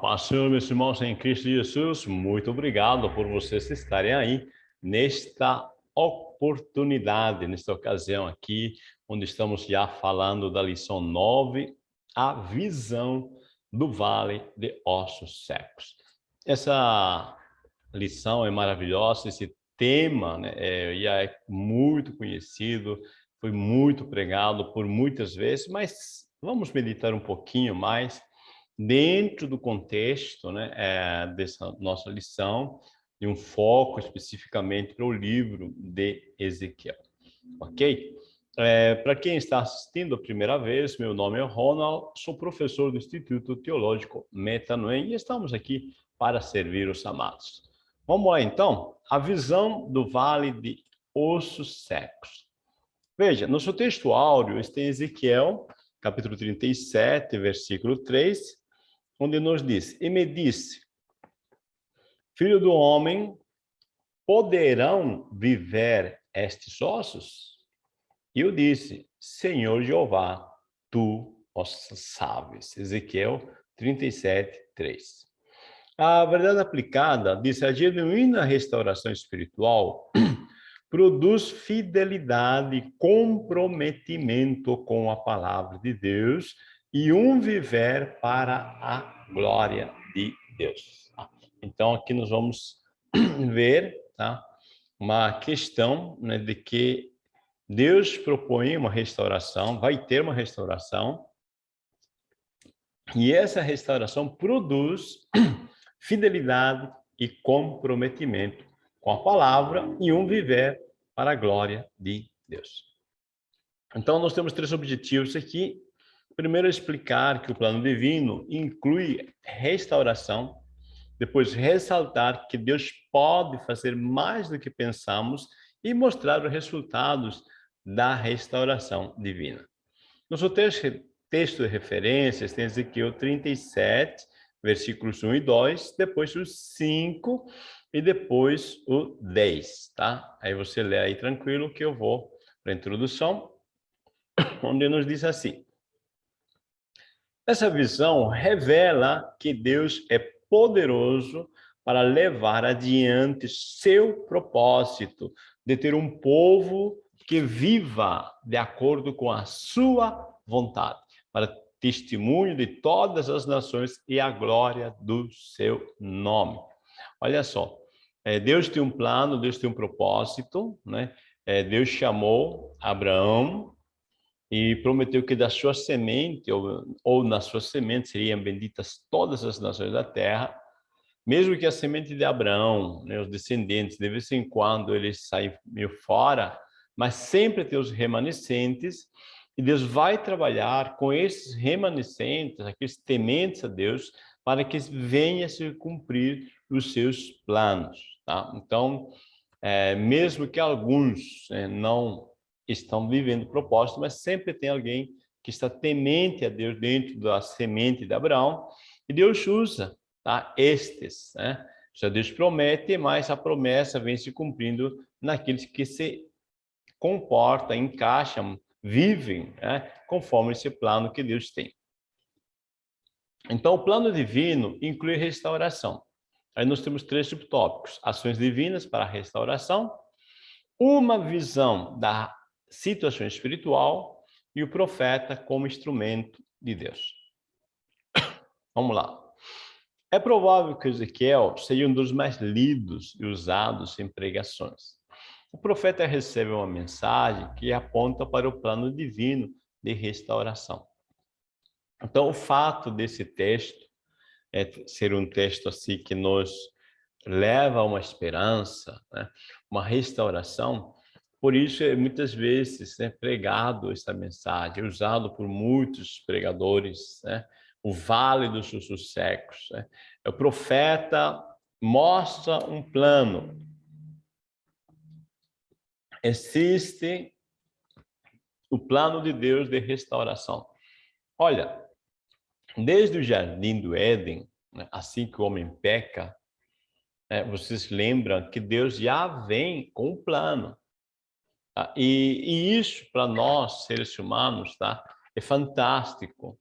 paz Senhor, meus irmãos em Cristo Jesus, muito obrigado por vocês estarem aí nesta oportunidade, nesta ocasião aqui, onde estamos já falando da lição 9, a visão do Vale de Ossos Secos. Essa lição é maravilhosa, esse tema né, é, já é muito conhecido, foi muito pregado por muitas vezes, mas vamos meditar um pouquinho mais dentro do contexto né, é, dessa nossa lição, e um foco especificamente para o livro de Ezequiel. Ok? É, para quem está assistindo a primeira vez, meu nome é Ronald, sou professor do Instituto Teológico Metanoem e estamos aqui para servir os amados. Vamos lá então, a visão do Vale de Ossos Secos. Veja, no seu texto áureo está em Ezequiel, capítulo 37, versículo 3, onde nos diz, e me disse, filho do homem, poderão viver estes ossos? E eu disse, Senhor Jeová, tu os sabes. Ezequiel 37, 3. A verdade aplicada diz a genuína restauração espiritual produz fidelidade, comprometimento com a palavra de Deus e um viver para a glória de Deus. Então, aqui nós vamos ver tá? uma questão né, de que Deus propõe uma restauração, vai ter uma restauração, e essa restauração produz fidelidade e comprometimento com a palavra e um viver para a glória de Deus. Então, nós temos três objetivos aqui Primeiro, explicar que o plano divino inclui restauração. Depois, ressaltar que Deus pode fazer mais do que pensamos e mostrar os resultados da restauração divina. Nosso texto, texto de referências tem Ezequiel 37, versículos 1 e 2, depois o 5 e depois o 10, tá? Aí você lê aí tranquilo que eu vou para a introdução, onde nos diz assim. Essa visão revela que Deus é poderoso para levar adiante seu propósito de ter um povo que viva de acordo com a sua vontade, para testemunho de todas as nações e a glória do seu nome. Olha só, é, Deus tem um plano, Deus tem um propósito, né? É, Deus chamou Abraão e prometeu que da sua semente, ou, ou na sua semente, seriam benditas todas as nações da terra, mesmo que a semente de Abraão, né, os descendentes, de vez em quando eles saem meio fora, mas sempre tem os remanescentes, e Deus vai trabalhar com esses remanescentes, aqueles tementes a Deus, para que venha se cumprir os seus planos. Tá? Então, é, mesmo que alguns é, não estão vivendo o propósito, mas sempre tem alguém que está temente a Deus dentro da semente de Abraão, e Deus usa tá? estes. Né? Já Deus promete, mas a promessa vem se cumprindo naqueles que se comportam, encaixam, vivem né? conforme esse plano que Deus tem. Então, o plano divino inclui restauração. Aí nós temos três subtópicos. Ações divinas para restauração, uma visão da situação espiritual e o profeta como instrumento de Deus. Vamos lá. É provável que Ezequiel seja um dos mais lidos e usados em pregações. O profeta recebe uma mensagem que aponta para o plano divino de restauração. Então, o fato desse texto é ser um texto assim que nos leva a uma esperança, né? uma restauração, por isso, é muitas vezes né, pregado essa mensagem, usado por muitos pregadores, né? o vale dos sussurros secos. Né? O profeta mostra um plano. Existe o plano de Deus de restauração. Olha, desde o jardim do Éden, né, assim que o homem peca, né, vocês lembram que Deus já vem com um plano. Tá? E, e isso, para nós, seres humanos, tá? é fantástico.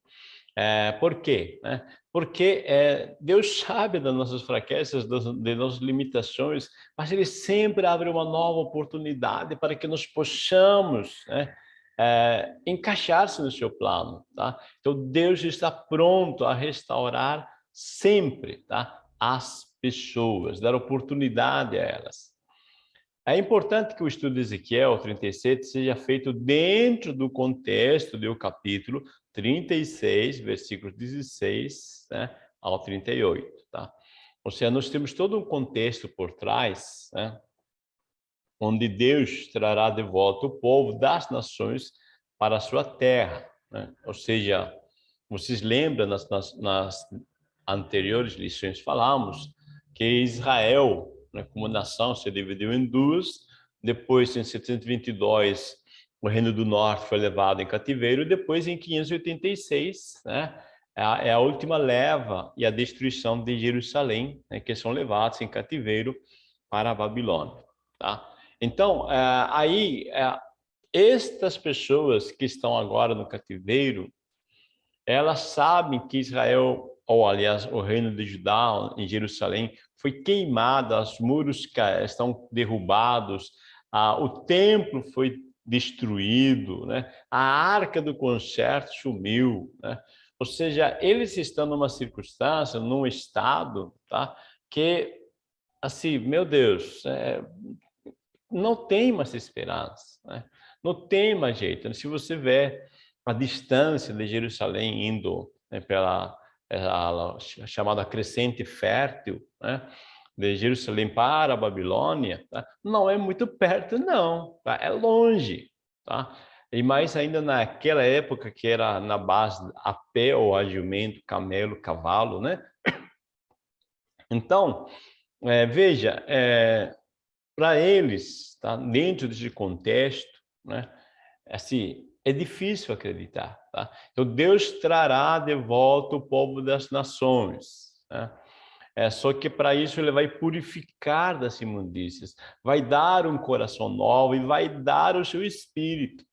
É, por quê? Né? porque é, Deus sabe das nossas fraquezas, das, das nossas limitações, mas Ele sempre abre uma nova oportunidade para que nós possamos né, é, encaixar-se no seu plano. Tá? Então, Deus está pronto a restaurar sempre tá? as pessoas, dar oportunidade a elas. É importante que o estudo de Ezequiel 37 seja feito dentro do contexto do capítulo 36, versículos 16 né, ao 38. Tá? Ou seja, nós temos todo um contexto por trás, né, onde Deus trará de volta o povo das nações para a sua terra. Né? Ou seja, vocês lembram, nas, nas, nas anteriores lições falamos, que Israel como nação, se dividiu em duas. Depois, em 722, o Reino do Norte foi levado em cativeiro. Depois, em 586, né, é a, é a última leva e a destruição de Jerusalém, né, que são levados em cativeiro para a Babilônia. Tá? Então, é, aí, é, estas pessoas que estão agora no cativeiro, elas sabem que Israel, ou aliás, o reino de Judá em Jerusalém, foi queimada, os muros estão derrubados, o templo foi destruído, né? a arca do concerto sumiu. Né? Ou seja, eles estão numa circunstância, num estado, tá? que, assim, meu Deus, é, não tem mais esperança, né? não tem mais jeito. Se você vê a distância de Jerusalém indo né, pela a chamada crescente fértil, né? de Jerusalém para a Babilônia, tá? não é muito perto, não, tá? é longe. Tá? E mais ainda naquela época que era na base a pé ou a jumento, camelo, cavalo, né? Então, é, veja, é, para eles, tá? dentro desse contexto, né? assim, é difícil acreditar. Tá? Então, Deus trará de volta o povo das nações. Né? É, só que para isso ele vai purificar das imundícias, vai dar um coração novo e vai dar o seu espírito.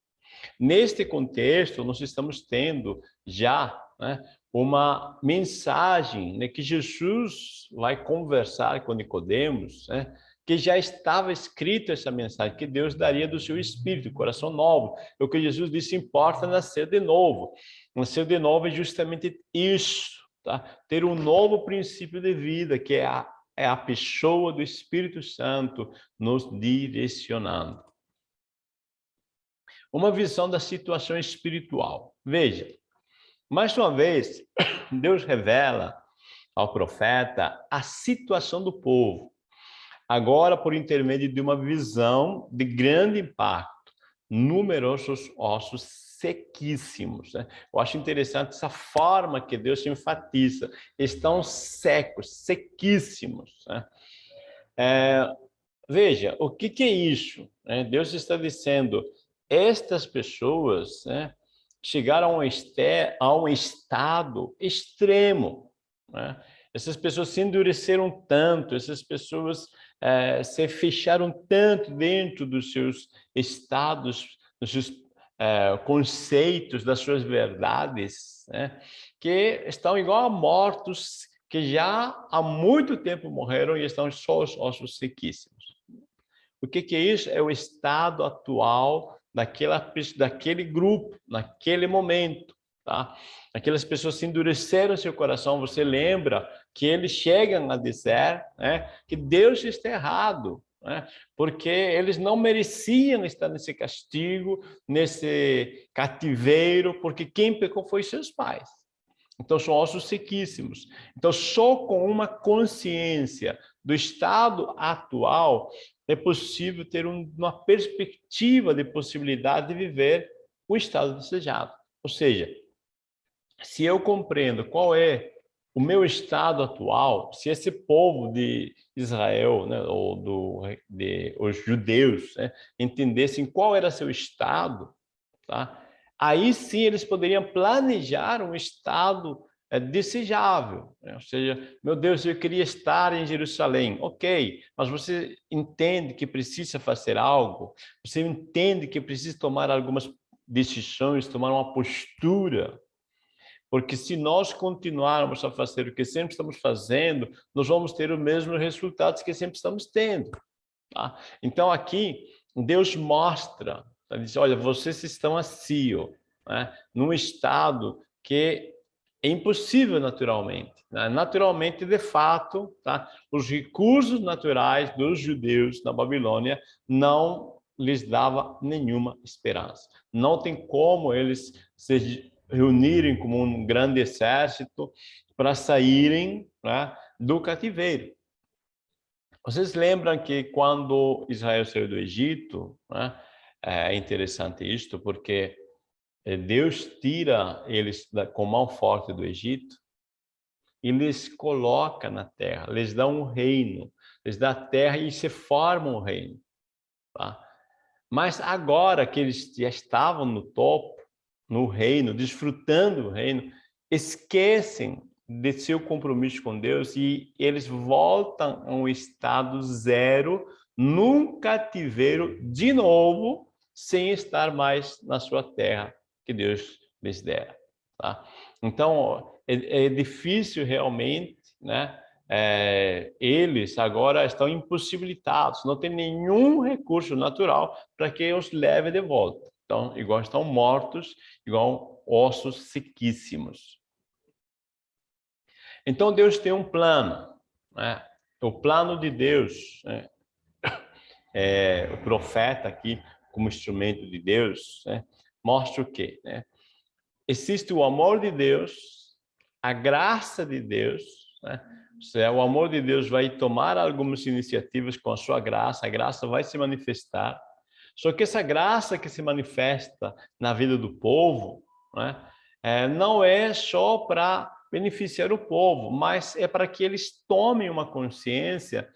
Neste contexto, nós estamos tendo já né, uma mensagem né, que Jesus vai conversar com Nicodemos, né, que já estava escrito essa mensagem, que Deus daria do seu espírito, coração novo. É o que Jesus disse, importa nascer de novo. Nascer de novo é justamente isso, tá? Ter um novo princípio de vida, que é a, é a pessoa do Espírito Santo nos direcionando. Uma visão da situação espiritual. Veja, mais uma vez, Deus revela ao profeta a situação do povo agora por intermédio de uma visão de grande impacto, numerosos ossos sequíssimos. Né? Eu acho interessante essa forma que Deus enfatiza, estão secos, sequíssimos. Né? É, veja, o que, que é isso? É, Deus está dizendo, estas pessoas né, chegaram a um, a um estado extremo. Né? Essas pessoas se endureceram tanto, essas pessoas é, se fecharam tanto dentro dos seus estados, dos seus é, conceitos, das suas verdades, né? que estão igual a mortos que já há muito tempo morreram e estão só os ossos sequíssimos. O que, que é isso? É o estado atual daquela, daquele grupo, naquele momento. Tá? Aquelas pessoas se endureceram seu coração, você lembra que eles chegam a dizer né, que Deus está errado, né, porque eles não mereciam estar nesse castigo, nesse cativeiro, porque quem pecou foi seus pais. Então, são ossos sequíssimos. Então, só com uma consciência do estado atual é possível ter uma perspectiva de possibilidade de viver o estado desejado. Ou seja, se eu compreendo qual é o meu estado atual, se esse povo de Israel, né, ou do, de, os judeus, né, entendessem qual era seu estado, tá? aí sim eles poderiam planejar um estado é, desejável. Né? Ou seja, meu Deus, eu queria estar em Jerusalém. Ok, mas você entende que precisa fazer algo, você entende que precisa tomar algumas decisões, tomar uma postura, Porque se nós continuarmos a fazer o que sempre estamos fazendo, nós vamos ter os mesmos resultados que sempre estamos tendo. Tá? Então aqui, Deus mostra, tá? diz, olha, vocês estão assim, ó, né? num estado que é impossível naturalmente. Né? Naturalmente, de fato, tá? os recursos naturais dos judeus na Babilônia não lhes dava nenhuma esperança. Não tem como eles se reunirem como um grande exército para saírem né, do cativeiro. Vocês lembram que quando Israel saiu do Egito, né, é interessante isto, porque é, Deus tira eles com mão forte do Egito e lhes coloca na terra, lhes dá um reino, lhes dá terra e se forma um reino. Tá? Mas agora que eles já estavam no topo, no reino, desfrutando do reino, esquecem de seu compromisso com Deus e eles voltam a um estado zero, num cativeiro de novo, sem estar mais na sua terra, que Deus lhes dera. Tá? Então, é, é difícil realmente, né? É, eles agora estão impossibilitados, não tem nenhum recurso natural para que os leve de volta. Então, igual estão mortos, igual ossos sequíssimos. Então, Deus tem um plano. Né? O plano de Deus, né? é, o profeta aqui, como instrumento de Deus, né? mostra o quê? Né? Existe o amor de Deus, a graça de Deus, né? o amor de Deus vai tomar algumas iniciativas com a sua graça, a graça vai se manifestar. Só que essa graça que se manifesta na vida do povo né, é, não é só para beneficiar o povo, mas é para que eles tomem uma consciência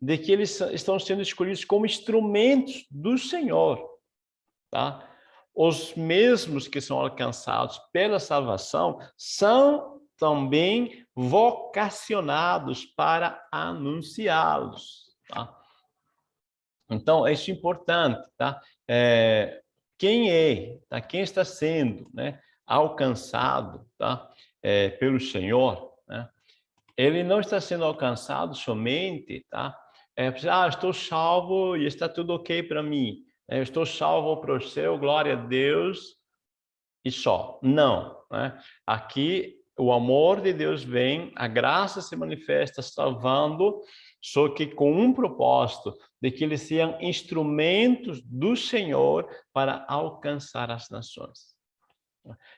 de que eles estão sendo escolhidos como instrumentos do Senhor. Tá? os mesmos que são alcançados pela salvação são também vocacionados para anunciá-los. Tá? Então, isso é importante. Tá? É, quem é, tá? quem está sendo né, alcançado tá? É, pelo Senhor, né? ele não está sendo alcançado somente, tá? É, ah, estou salvo e está tudo ok para mim. É, eu estou salvo para o céu, glória a Deus e só. Não. Né? Aqui o amor de Deus vem, a graça se manifesta salvando, só que com um propósito, de que eles sejam instrumentos do Senhor para alcançar as nações.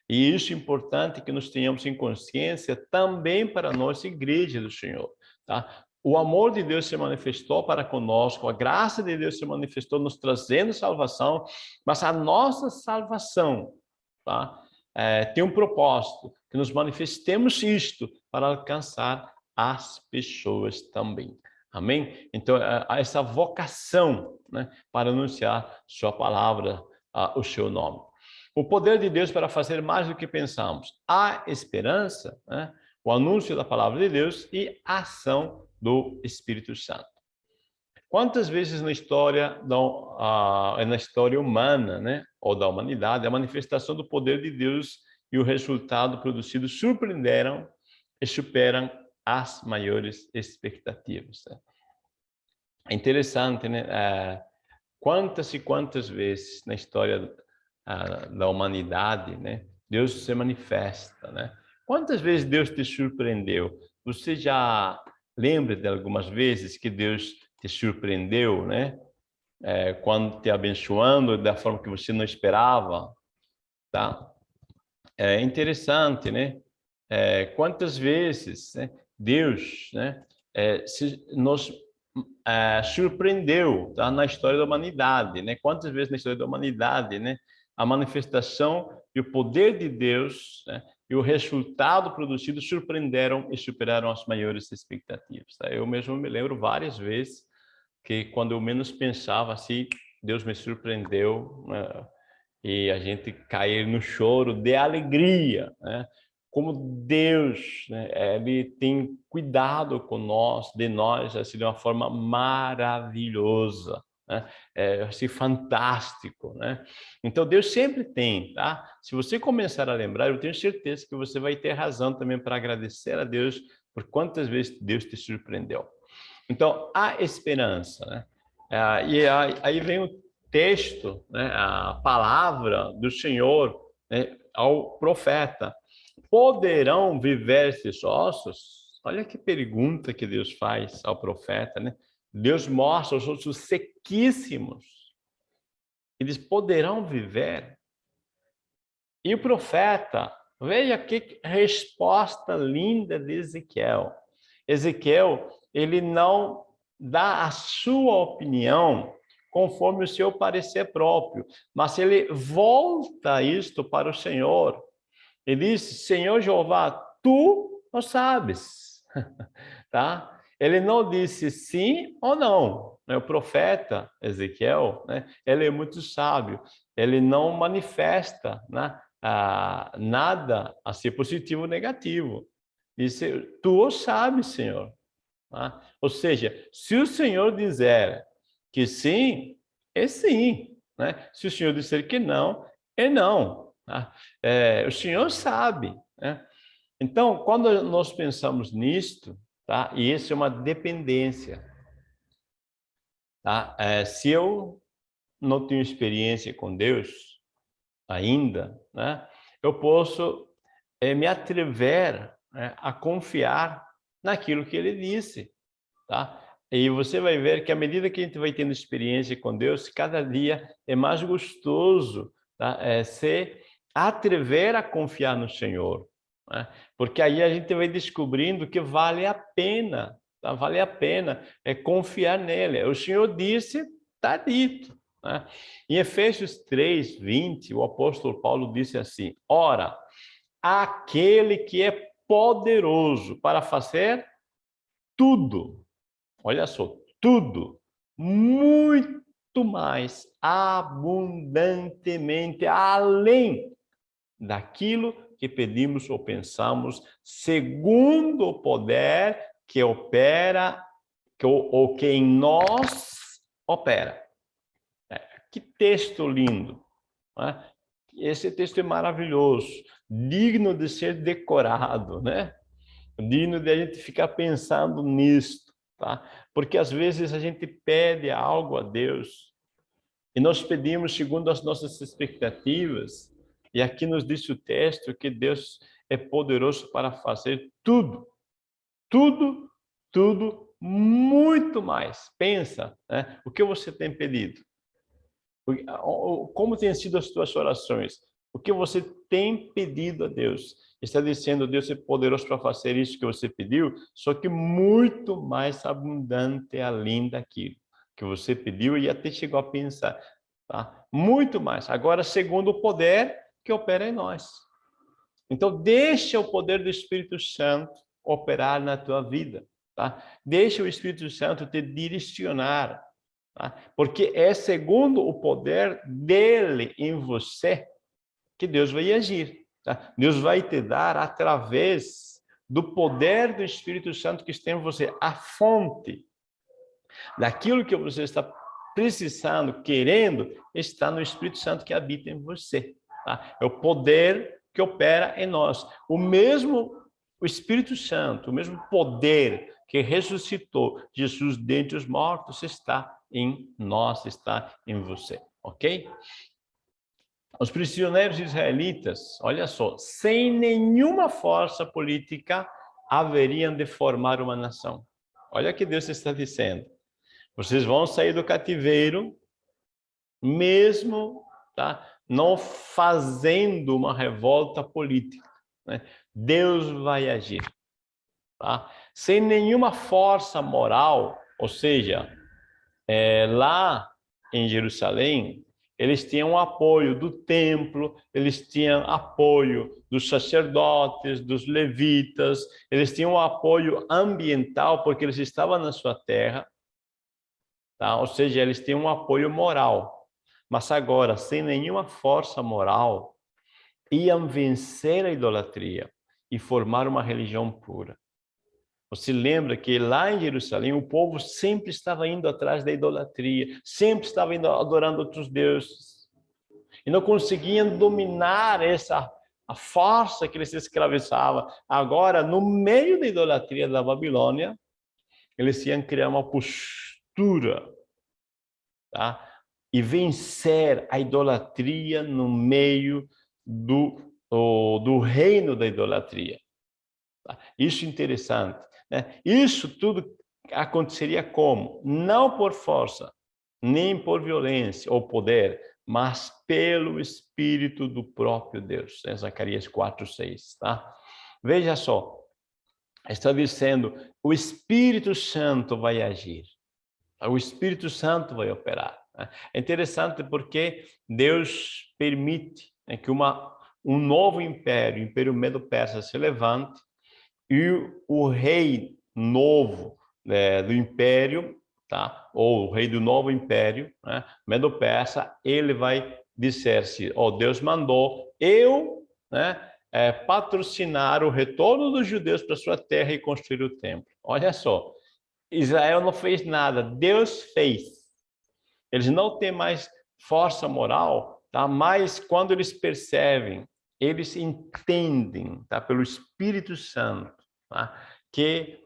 E isso é importante que nós tenhamos em consciência também para a nossa igreja do Senhor. Tá? o amor de Deus se manifestou para conosco, a graça de Deus se manifestou nos trazendo salvação, mas a nossa salvação tá? É, tem um propósito, que nos manifestemos isto para alcançar as pessoas também. Amém? Então, é, há essa vocação né, para anunciar sua palavra, o seu nome. O poder de Deus para fazer mais do que pensamos. Há esperança, né? o anúncio da palavra de Deus e a ação do Espírito Santo. Quantas vezes na história, da, uh, na história humana, né, ou da humanidade, a manifestação do poder de Deus e o resultado produzido surpreenderam e superam as maiores expectativas. Né? É interessante, né? Uh, quantas e quantas vezes na história uh, da humanidade, né, Deus se manifesta, né? Quantas vezes Deus te surpreendeu? Você já Lembre de algumas vezes que Deus te surpreendeu, né? É, quando te abençoando da forma que você não esperava, tá? É interessante, né? É, quantas vezes né, Deus, né, é, se, nos é, surpreendeu tá? na história da humanidade, né? Quantas vezes na história da humanidade, né? A manifestação e o poder de Deus né, e o resultado produzido surpreenderam e superaram as maiores expectativas. Tá? Eu mesmo me lembro várias vezes que quando eu menos pensava assim, Deus me surpreendeu né? e a gente cair no choro de alegria, né? Como Deus, né? ele tem cuidado com nós, de nós, assim, de uma forma maravilhosa, né? É assim, fantástico, né? Então Deus sempre tem, tá? Se você começar a lembrar, eu tenho certeza que você vai ter razão também para agradecer a Deus por quantas vezes Deus te surpreendeu. Então há esperança, né? É, e aí vem o texto, né? A palavra do Senhor né? ao profeta. Poderão viver esses ossos? Olha que pergunta que Deus faz ao profeta, né? Deus mostra os ossos sequíssimos. Eles poderão viver. E o profeta, veja que resposta linda de Ezequiel. Ezequiel, ele não dá a sua opinião conforme o seu parecer próprio, mas ele volta isto para o Senhor. Ele diz, Senhor Jeová, tu não sabes, tá? Ele não disse sim ou não. Né? O profeta Ezequiel, né? ele é muito sábio. Ele não manifesta né? nada a ser positivo ou negativo. Disse, tu o sabes, Senhor. Tá? Ou seja, se o Senhor dizer que sim, é sim. Né? Se o Senhor disser que não, é não. Tá? É, o Senhor sabe. Né? Então, quando nós pensamos nisto, tá? E isso é uma dependência. Tá? É, se eu não tenho experiência com Deus ainda, né? Eu posso é, me atrever né, a confiar naquilo que Ele disse, tá? E você vai ver que à medida que a gente vai tendo experiência com Deus, cada dia é mais gostoso tá? é, se atrever a confiar no Senhor. Né? Porque aí a gente vai descobrindo que vale a pena, tá? vale a pena é confiar nele. O Senhor disse, está dito. Né? Em Efésios 3, 20, o apóstolo Paulo disse assim, Ora, aquele que é poderoso para fazer tudo, olha só, tudo, muito mais abundantemente, além daquilo que pedimos ou pensamos, segundo o poder que opera, que, ou que em nós opera. É, que texto lindo! Né? Esse texto é maravilhoso, digno de ser decorado, né? digno de a gente ficar pensando nisto, tá? Porque às vezes a gente pede algo a Deus e nós pedimos segundo as nossas expectativas e aqui nos diz o texto que Deus é poderoso para fazer tudo, tudo, tudo, muito mais. Pensa, né? o que você tem pedido? Como têm sido as suas orações? O que você tem pedido a Deus? Está dizendo, Deus é poderoso para fazer isso que você pediu, só que muito mais abundante além daquilo que você pediu e até chegou a pensar. Tá? Muito mais. Agora, segundo o poder que opera em nós. Então, deixa o poder do Espírito Santo operar na tua vida, tá? Deixa o Espírito Santo te direcionar, tá? Porque é segundo o poder dele em você que Deus vai agir, tá? Deus vai te dar através do poder do Espírito Santo que está em você, a fonte daquilo que você está precisando, querendo, está no Espírito Santo que habita em você. Tá? É o poder que opera em nós. O mesmo o Espírito Santo, o mesmo poder que ressuscitou Jesus dentre os mortos está em nós, está em você, ok? Os prisioneiros israelitas, olha só, sem nenhuma força política, haveriam de formar uma nação. Olha o que Deus está dizendo. Vocês vão sair do cativeiro, mesmo tá, não fazendo uma revolta política. Né? Deus vai agir. Tá? Sem nenhuma força moral, ou seja, é, lá em Jerusalém, eles tinham apoio do templo, eles tinham apoio dos sacerdotes, dos levitas, eles tinham apoio ambiental, porque eles estavam na sua terra, tá? ou seja, eles tinham um apoio moral. Mas agora, sem nenhuma força moral, iam vencer a idolatria e formar uma religião pura. Você lembra que lá em Jerusalém o povo sempre estava indo atrás da idolatria, sempre estava indo adorando outros deuses. E não conseguiam dominar essa a força que eles escravizavam. Agora, no meio da idolatria da Babilônia, eles iam criar uma postura, tá? E vencer a idolatria no meio do, do reino da idolatria. Tá? Isso é interessante. Né? Isso tudo aconteceria como? Não por força, nem por violência ou poder, mas pelo Espírito do próprio Deus. Em Zacarias 4, 6. Tá? Veja só, está dizendo, o Espírito Santo vai agir. O Espírito Santo vai operar. É interessante porque Deus permite né, que uma, um novo império, o Império Medo-Persa, se levante e o rei novo né, do império, tá? ou o rei do novo império, né, Medo-Persa, ele vai dizer-se, oh, Deus mandou eu né, é, patrocinar o retorno dos judeus para sua terra e construir o templo. Olha só, Israel não fez nada, Deus fez. Eles não têm mais força moral, tá? mas quando eles percebem, eles entendem, tá? pelo Espírito Santo, tá? que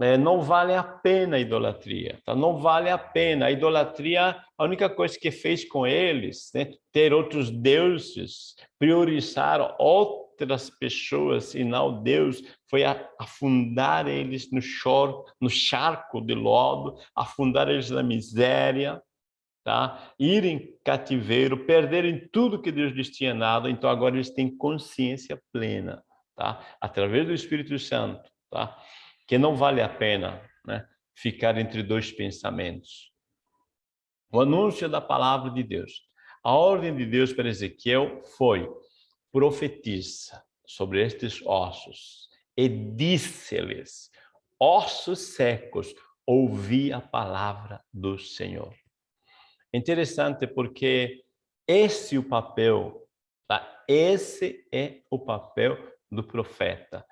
é, não vale a pena a idolatria, tá? não vale a pena. A idolatria, a única coisa que fez com eles, né? ter outros deuses, priorizar outras pessoas e não Deus, foi afundar eles no, choro, no charco de lodo, afundar eles na miséria, tá? ir em cativeiro, perderem tudo que Deus lhes tinha dado, então agora eles têm consciência plena, tá? através do Espírito Santo, tá? que não vale a pena né? ficar entre dois pensamentos. O anúncio da palavra de Deus. A ordem de Deus para Ezequiel foi profetiza sobre estes ossos e disse-lhes, ossos secos, ouvi a palavra do Senhor. Interessante porque esse é o papel, tá? esse é o papel do profeta.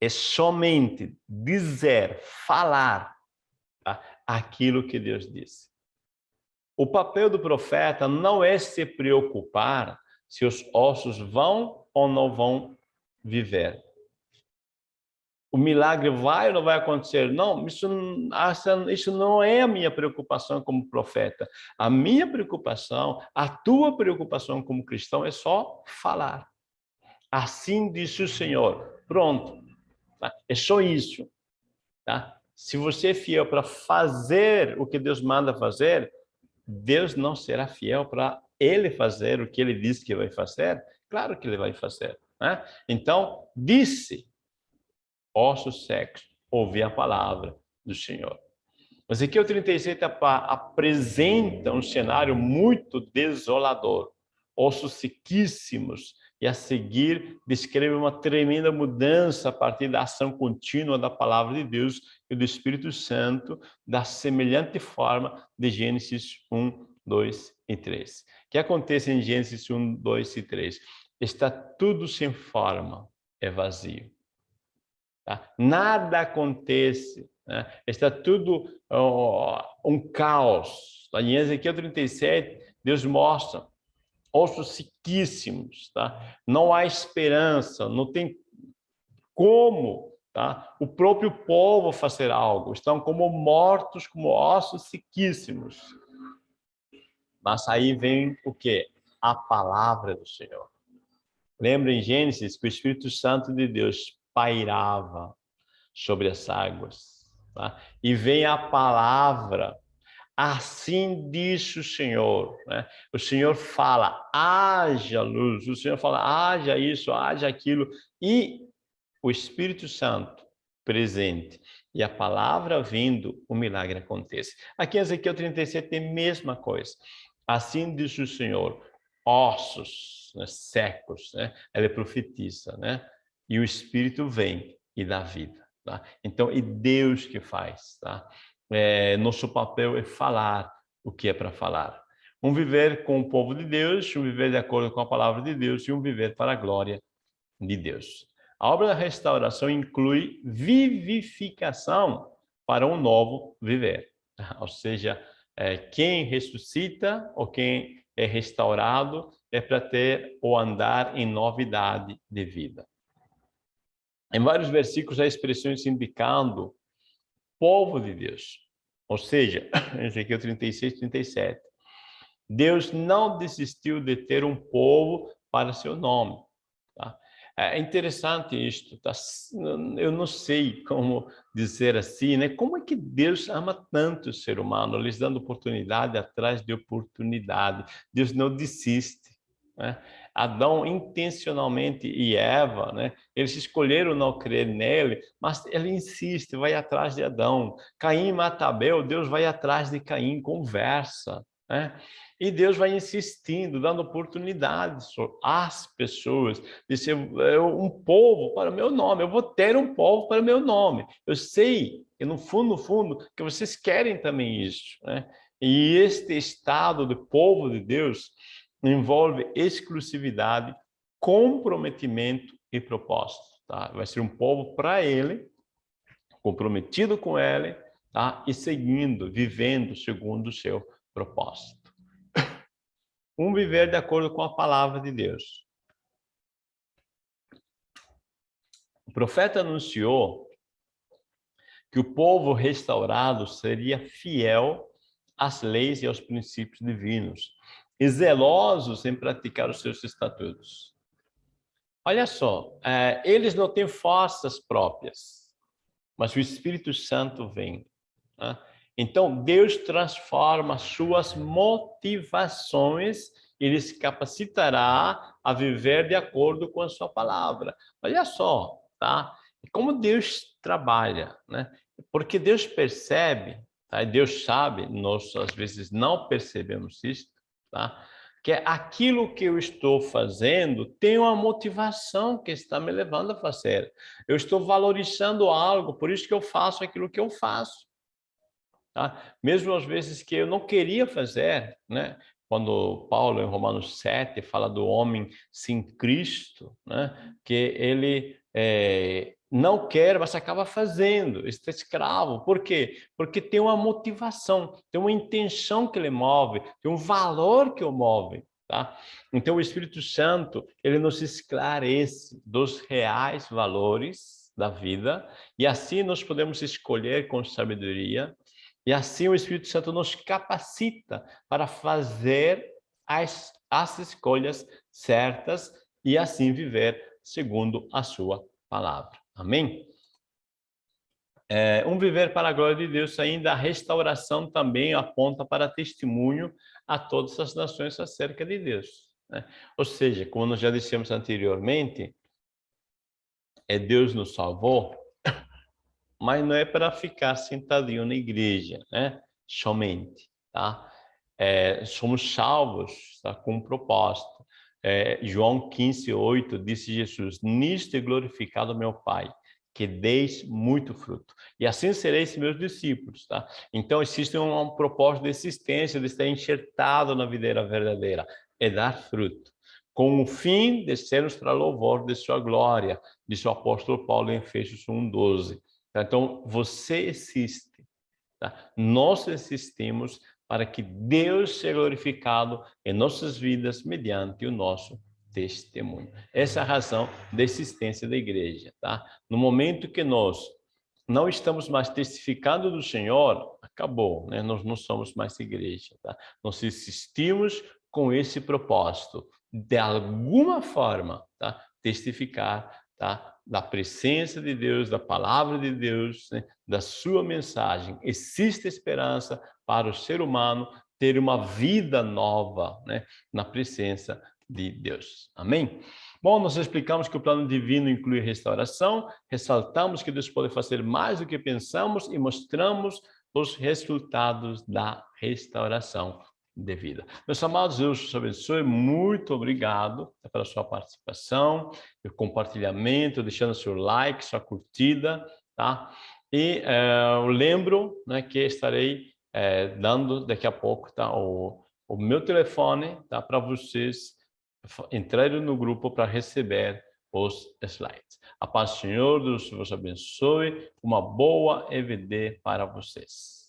É somente dizer, falar tá? aquilo que Deus disse. O papel do profeta não é se preocupar se os ossos vão ou não vão viver o milagre vai ou não vai acontecer? Não, isso, isso não é a minha preocupação como profeta. A minha preocupação, a tua preocupação como cristão é só falar. Assim disse o Senhor. Pronto. Tá? É só isso. Tá? Se você é fiel para fazer o que Deus manda fazer, Deus não será fiel para ele fazer o que ele disse que vai fazer? Claro que ele vai fazer. Né? Então, disse ossos secos, ouvir a palavra do Senhor. Ezequiel 37 apresenta um cenário muito desolador, ossos sequíssimos, e a seguir descreve uma tremenda mudança a partir da ação contínua da palavra de Deus e do Espírito Santo, da semelhante forma de Gênesis 1, 2 e 3. O que acontece em Gênesis 1, 2 e 3? Está tudo sem forma, é vazio. Tá? Nada acontece, né? está tudo oh, um caos. Tá? Em Ezequiel 37, Deus mostra ossos sequíssimos, tá? não há esperança, não tem como tá? o próprio povo fazer algo, estão como mortos, como ossos sequíssimos. Mas aí vem o que? A palavra do Senhor. Lembra em Gênesis que o Espírito Santo de Deus pairava sobre as águas. Tá? E vem a palavra, assim diz o Senhor. Né? O Senhor fala, haja luz, o Senhor fala, haja isso, haja aquilo, e o Espírito Santo presente e a palavra vindo, o milagre acontece. Aqui em Ezequiel 37 tem a mesma coisa. Assim diz o Senhor, ossos né, secos, né? ela profetiza, né? E o Espírito vem e dá vida. Tá? Então, é Deus que faz. Tá? É, nosso papel é falar o que é para falar. Um viver com o povo de Deus, um viver de acordo com a palavra de Deus e um viver para a glória de Deus. A obra da restauração inclui vivificação para um novo viver. Ou seja, é, quem ressuscita ou quem é restaurado é para ter o andar em novidade de vida. Em vários versículos há expressões indicando povo de Deus. Ou seja, Ezequiel 36, 37. Deus não desistiu de ter um povo para seu nome. Tá? É interessante isto. Tá? Eu não sei como dizer assim, né? Como é que Deus ama tanto o ser humano, lhes dando oportunidade atrás de oportunidade. Deus não desiste. Né? Adão intencionalmente e Eva, né? Eles escolheram não crer nele, mas ele insiste, vai atrás de Adão. Caim mata Abel, Deus vai atrás de Caim, conversa, né? E Deus vai insistindo, dando oportunidades às pessoas de ser um povo para o meu nome. Eu vou ter um povo para o meu nome. Eu sei, e no fundo, no fundo, que vocês querem também isso, né? E este estado do povo de Deus envolve exclusividade, comprometimento e propósito. Tá? Vai ser um povo para ele, comprometido com ele, tá? e seguindo, vivendo segundo o seu propósito. Um viver de acordo com a palavra de Deus. O profeta anunciou que o povo restaurado seria fiel às leis e aos princípios divinos, e zelosos em praticar os seus estatutos. Olha só, é, eles não têm forças próprias, mas o Espírito Santo vem. Né? Então, Deus transforma suas motivações ele se capacitará a viver de acordo com a sua palavra. Olha só, tá? Como Deus trabalha, né? Porque Deus percebe, tá? Deus sabe, nós às vezes não percebemos isso, tá? Que aquilo que eu estou fazendo tem uma motivação que está me levando a fazer. Eu estou valorizando algo, por isso que eu faço aquilo que eu faço. Tá? Mesmo às vezes que eu não queria fazer, né? Quando Paulo, em Romanos 7, fala do homem sem Cristo, né? que ele é, não quer, mas acaba fazendo, está escravo. Por quê? Porque tem uma motivação, tem uma intenção que ele move, tem um valor que o move. Tá? Então, o Espírito Santo, ele nos esclarece dos reais valores da vida, e assim nós podemos escolher com sabedoria, e assim o Espírito Santo nos capacita para fazer as, as escolhas certas e assim viver segundo a sua palavra. Amém? É, um viver para a glória de Deus, ainda a restauração também aponta para testemunho a todas as nações acerca de Deus. Né? Ou seja, como nós já dissemos anteriormente, é Deus nos salvou, mas não é para ficar sentadinho na igreja, né? Somente, tá? É, somos salvos tá? com um propósito. É, João 15, 8, disse Jesus, nisto é glorificado meu Pai, que deis muito fruto. E assim sereis meus discípulos, tá? Então, existe um, um propósito de existência, de estar enxertado na videira verdadeira, é dar fruto. Com o fim de sermos para louvor de sua glória, disse o apóstolo Paulo em Efésios 1, 12. Então, você existe. Tá? Nós existimos para que Deus seja glorificado em nossas vidas mediante o nosso testemunho. Essa é a razão da existência da igreja. Tá? No momento que nós não estamos mais testificando do Senhor, acabou, né? nós não somos mais igreja. Tá? Nós existimos com esse propósito, de alguma forma, tá? testificar tá? Da presença de Deus, da palavra de Deus, né? da sua mensagem. Existe esperança para o ser humano ter uma vida nova né? na presença de Deus. Amém? Bom, nós explicamos que o plano divino inclui restauração, ressaltamos que Deus pode fazer mais do que pensamos e mostramos os resultados da restauração de vida. Meus amados, Deus os abençoe. Muito obrigado pela sua participação, pelo compartilhamento, deixando seu like, sua curtida, tá? E é, eu lembro né, que estarei é, dando daqui a pouco tá, o, o meu telefone tá, para vocês entrarem no grupo para receber os slides. A paz do Senhor, Deus vos abençoe. Uma boa EVD para vocês.